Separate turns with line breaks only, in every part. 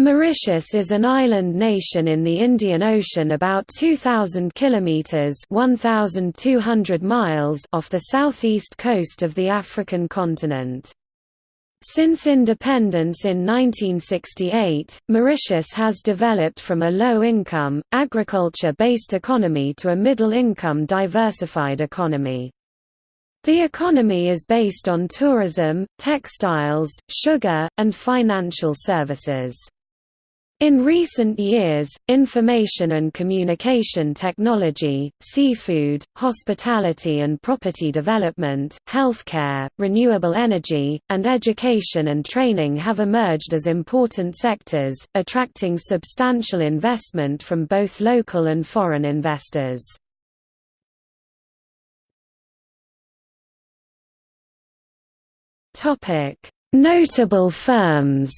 Mauritius is an island nation in the Indian Ocean about 2,000 kilometres 1,200 miles off the southeast coast of the African continent. Since independence in 1968, Mauritius has developed from a low-income, agriculture-based economy to a middle-income diversified economy. The economy is based on tourism, textiles, sugar, and financial services. In recent years, information and communication technology, seafood, hospitality and property development, healthcare, renewable energy, and education and training have emerged as important sectors, attracting substantial investment from both local and foreign investors. Notable firms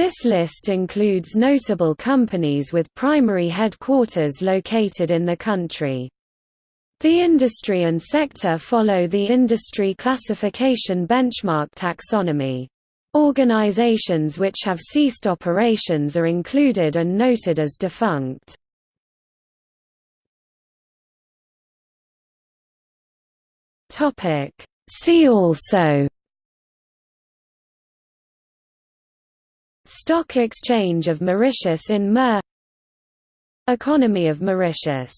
This list includes notable companies with primary headquarters located in the country. The industry and sector follow the industry classification benchmark taxonomy. Organizations which have ceased operations are included and noted as defunct. See also Stock Exchange of Mauritius in Mer. Economy of Mauritius